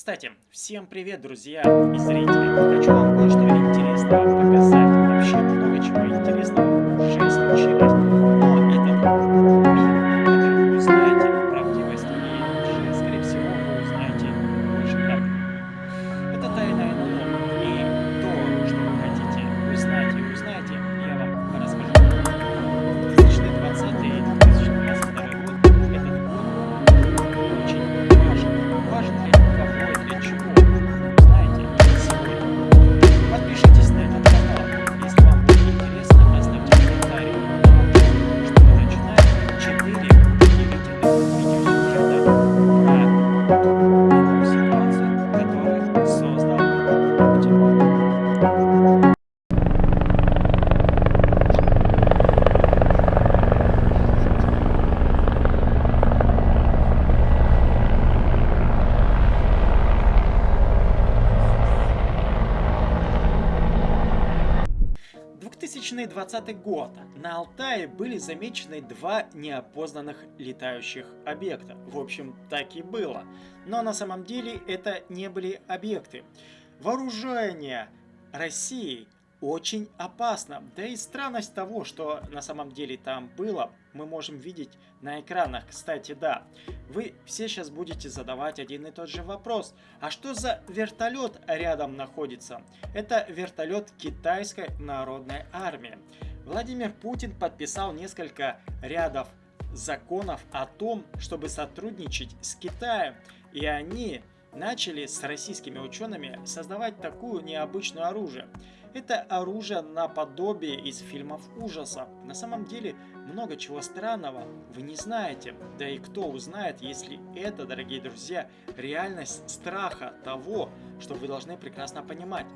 Кстати, всем привет, друзья и зрители. Хочу вам 2020 год на Алтае были замечены два неопознанных летающих объекта. В общем, так и было. Но на самом деле это не были объекты. Вооружение России очень опасно. Да и странность того, что на самом деле там было, мы можем видеть на экранах. Кстати, да, вы все сейчас будете задавать один и тот же вопрос. А что за вертолет рядом находится? Это вертолет китайской народной армии. Владимир Путин подписал несколько рядов законов о том, чтобы сотрудничать с Китаем. И они начали с российскими учеными создавать такую необычное оружие. Это оружие наподобие из фильмов ужасов. На самом деле много чего странного вы не знаете. Да и кто узнает, если это, дорогие друзья, реальность страха того, что вы должны прекрасно понимать.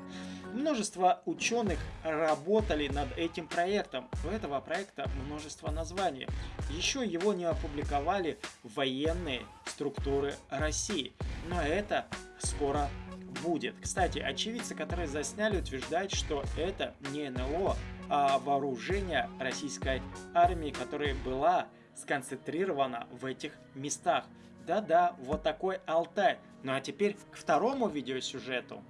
Множество ученых работали над этим проектом. У этого проекта множество названий. Еще его не опубликовали военные структуры России. Но это скоро будет. Кстати, очевидцы, которые засняли, утверждают, что это не НЛО, а вооружение российской армии, которая была сконцентрирована в этих местах. Да-да, вот такой Алтай. Ну а теперь к второму видеосюжету.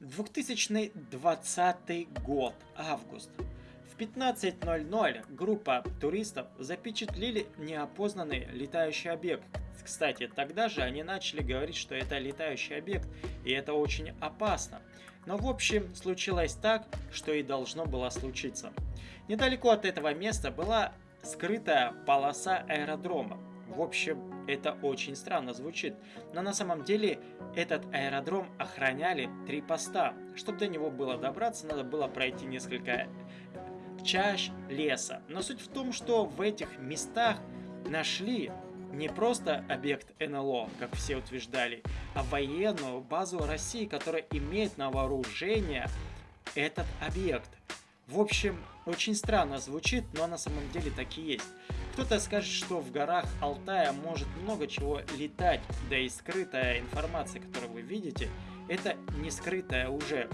В 2020 год, август. В 15.00 группа туристов запечатлели неопознанный летающий объект. Кстати, тогда же они начали говорить, что это летающий объект, и это очень опасно. Но в общем, случилось так, что и должно было случиться. Недалеко от этого места была скрытая полоса аэродрома. В общем, это очень странно звучит, но на самом деле этот аэродром охраняли три поста. Чтобы до него было добраться, надо было пройти несколько чащ леса. Но суть в том, что в этих местах нашли не просто объект НЛО, как все утверждали, а военную базу России, которая имеет на вооружение этот объект. В общем, очень странно звучит, но на самом деле так и есть. Кто-то скажет, что в горах Алтая может много чего летать, да и скрытая информация, которую вы видите, это не скрытая уже.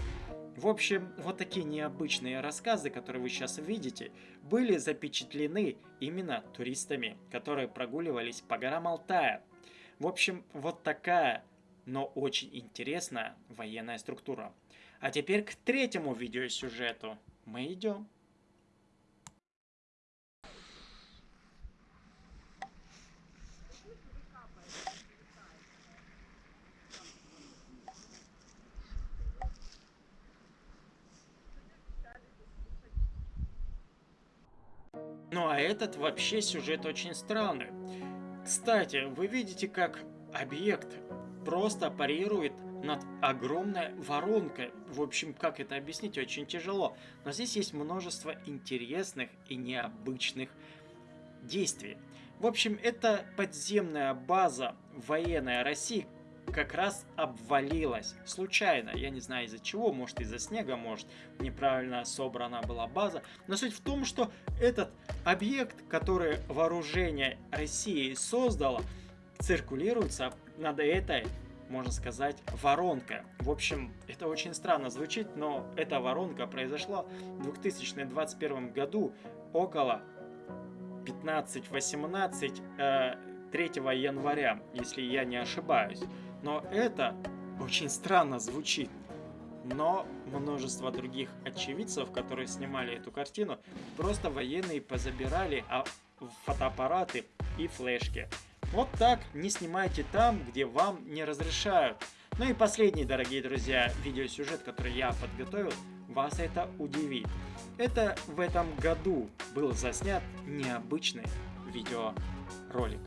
В общем, вот такие необычные рассказы, которые вы сейчас видите, были запечатлены именно туристами, которые прогуливались по горам Алтая. В общем, вот такая, но очень интересная военная структура. А теперь к третьему видеосюжету мы идем. Ну а этот вообще сюжет очень странный. Кстати, вы видите, как объект просто парирует над огромной воронкой. В общем, как это объяснить, очень тяжело. Но здесь есть множество интересных и необычных действий. В общем, это подземная база военной России как раз обвалилась. Случайно. Я не знаю из-за чего. Может из-за снега, может неправильно собрана была база. Но суть в том, что этот объект, который вооружение России создало, циркулируется над этой можно сказать, воронка. В общем, это очень странно звучит, но эта воронка произошла в 2021 году около 15-18 э, 3 января, если я не ошибаюсь. Но это очень странно звучит. Но множество других очевидцев, которые снимали эту картину, просто военные позабирали а, фотоаппараты и флешки. Вот так не снимайте там, где вам не разрешают. Ну и последний, дорогие друзья, видеосюжет, который я подготовил, вас это удивит. Это в этом году был заснят необычный видеоролик.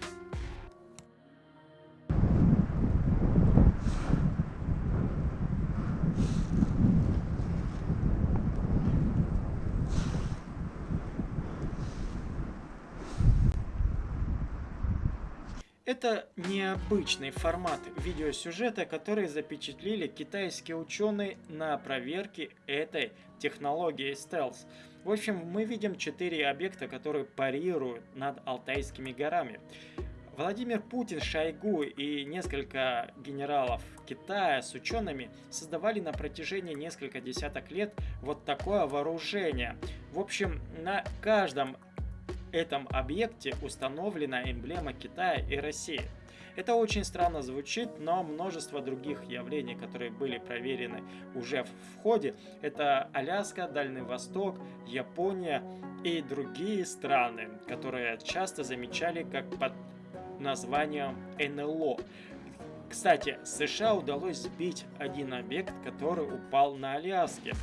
Это необычный формат видеосюжета, который запечатлели китайские ученые на проверке этой технологии стелс. В общем, мы видим четыре объекта, которые парируют над Алтайскими горами. Владимир Путин, Шойгу и несколько генералов Китая с учеными создавали на протяжении несколько десяток лет вот такое вооружение. В общем, на каждом этом объекте установлена эмблема Китая и России. Это очень странно звучит, но множество других явлений, которые были проверены уже в ходе, это Аляска, Дальний Восток, Япония и другие страны, которые часто замечали как под названием НЛО. Кстати, США удалось сбить один объект, который упал на Аляске.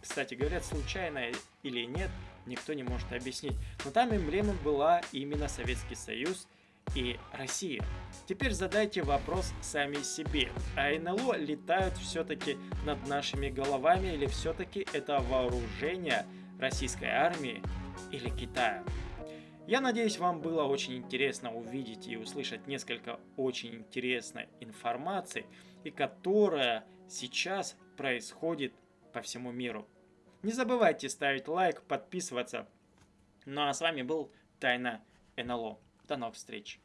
Кстати, говорят, случайно или нет, никто не может объяснить. Но там эмблема была именно Советский Союз и Россия. Теперь задайте вопрос сами себе. А НЛО летают все-таки над нашими головами или все-таки это вооружение российской армии или Китая? Я надеюсь, вам было очень интересно увидеть и услышать несколько очень интересной информации, и которая сейчас происходит по всему миру. Не забывайте ставить лайк, подписываться. Ну а с вами был Тайна НЛО. До новых встреч.